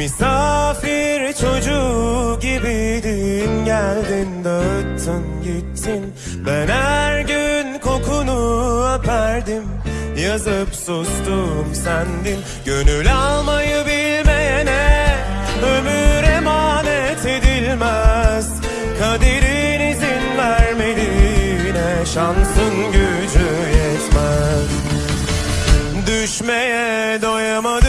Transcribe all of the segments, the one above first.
Misafir çocuğu gibiydin. Geldin dağıttın gittin. Ben her gün kokunu öperdim. Yazıp sustum sendin. Gönül almayı bilmeyene ömür emanet edilmez. Kaderin izin vermediğine şansın gücü yetmez. Düşmeye doyamadım.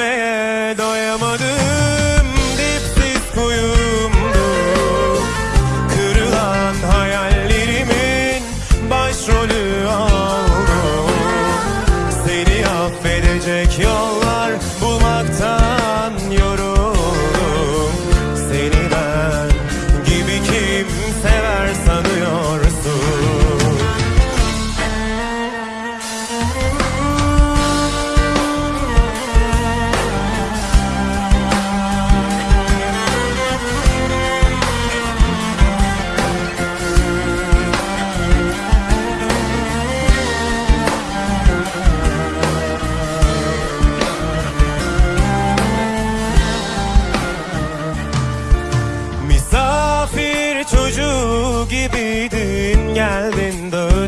Düşmeye doyamadım dipsiz kuyumdu. Kırılan hayallerimin başrolü oldu. Seni affedecek yollar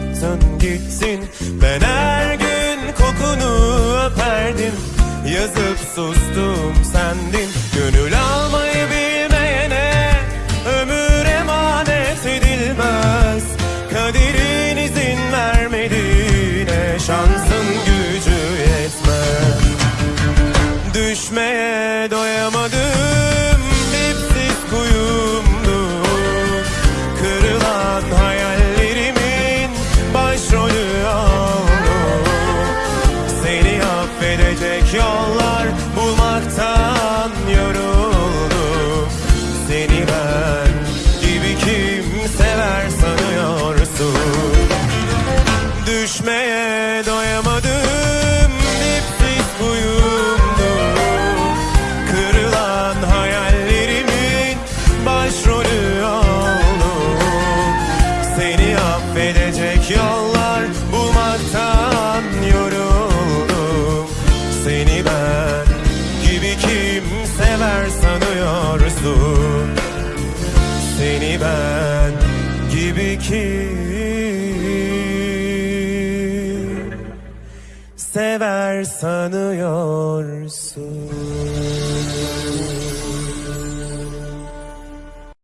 Dağıttın gittin Ben her gün kokunu öperdim. Yazıp sustum sendin. Gönül almayı bilmeyene Ömür emanet edilmez. Kaderin izin vermediğine Şansın gücü yetmez. Düşmeye doyamadım Düşmeye doyamadım. Dipsiz kuyumdu Kırılan hayallerimin başrolü oldu Seni affedecek yollar bulmaktan yoruldum. Seni ben gibi kim sever sanıyorsun. Seni ben gibi kim sever sanıyorsun.